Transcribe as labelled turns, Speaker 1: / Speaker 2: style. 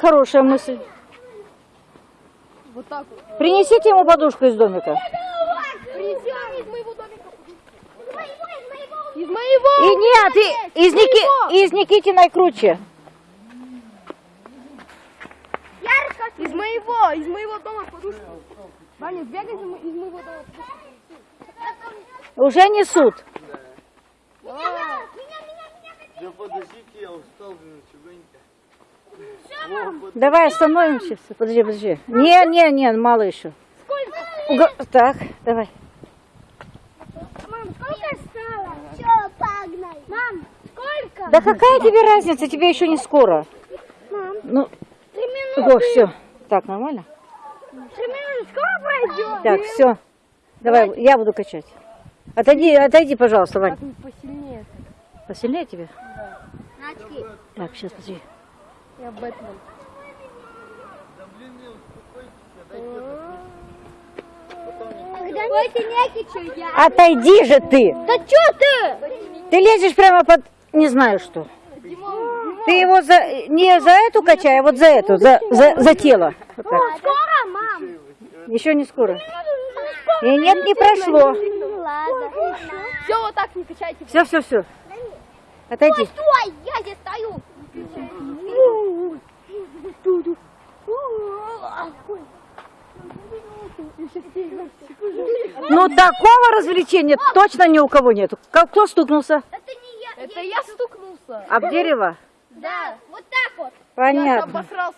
Speaker 1: хорошая мысль.
Speaker 2: Вот так вот.
Speaker 1: Принесите ему подушку из домика.
Speaker 2: Из моего домика. Из
Speaker 1: И
Speaker 2: моего.
Speaker 1: нет, и- из, Ники, из Никитиной круче.
Speaker 2: Из моего, из моего дома подушку. Ваня, сбегай из мо- из моего дома подушку.
Speaker 1: Уже несут.
Speaker 3: Да подождите, я устал, блин, чугунька.
Speaker 1: Давай остановимся. Подожди, подожди. Не, не, не, мало еще. Уго- Так, давай.
Speaker 4: Мам, сколько стало? Все, погнали. Мам, сколько?
Speaker 1: Да какая тебе разница? Тебе еще не скоро.
Speaker 4: Мам,
Speaker 1: Ну,
Speaker 4: три минуты.
Speaker 1: о, все. Так, нормально?
Speaker 4: Три минуты скоро пройдет?
Speaker 1: Так, все. Давай, я буду качать. Отойди, отойди, пожалуйста, Вань.
Speaker 2: Посильнее.
Speaker 1: Посильнее тебе?
Speaker 4: Начки.
Speaker 1: Так, сейчас, подожди.
Speaker 2: Я Бэтмен.
Speaker 4: Стойте, некичу я.
Speaker 1: Отойди же ты!
Speaker 4: Да что ты?
Speaker 1: Ты лезешь прямо под... Не знаю что. Ты его за... не за эту качай, а вот за эту, за, за, за тело. Вот так.
Speaker 4: Скоро, мам?
Speaker 1: Еще не скоро. И нет, не прошло.
Speaker 4: Ну.
Speaker 2: Все, вот так не качайте.
Speaker 1: Все, все, все. Отойди.
Speaker 4: Стой, я здесь стою.
Speaker 1: Ну, такого развлечения точно ни у кого нету. Ка- Кто стукнулся?
Speaker 4: Это не я.
Speaker 2: Это я стукнулся.
Speaker 1: Об дерево?
Speaker 4: Да, вот так вот.
Speaker 1: Понятно.
Speaker 2: Обосрался.